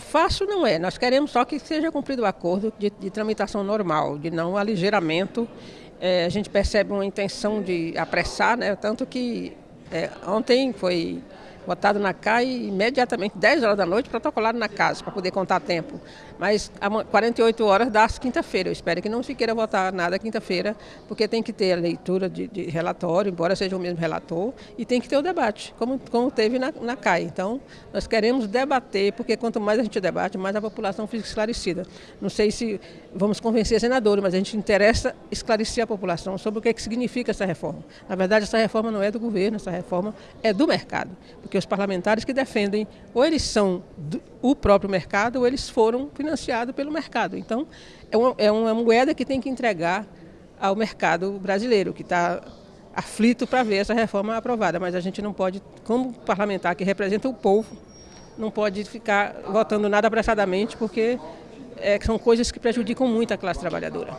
Fácil não é, nós queremos só que seja cumprido o acordo de, de tramitação normal, de não aligeiramento. É, a gente percebe uma intenção de apressar, né? tanto que é, ontem foi votado na CAI imediatamente, 10 horas da noite, protocolado na casa, para poder contar tempo. Mas 48 horas dá quinta-feira. Eu espero que não se queira votar nada quinta-feira, porque tem que ter a leitura de, de, relatório, embora seja o mesmo relator, e tem que ter o debate, como, como teve na, na CAI. Então, nós queremos debater, porque quanto mais a gente debate, mais a população fica esclarecida. Não sei se vamos convencer senadores, mas a gente interessa esclarecer a população sobre o que, é que significa essa reforma. Na verdade, essa reforma não é do governo, essa reforma é do mercado porque os parlamentares que defendem, ou eles são do, o próprio mercado, ou eles foram financiados pelo mercado. Então, é uma, é uma moeda que tem que entregar ao mercado brasileiro, que está aflito para ver essa reforma aprovada. Mas a gente não pode, como parlamentar que representa o povo, não pode ficar votando nada apressadamente, porque é, são coisas que prejudicam muito a classe trabalhadora.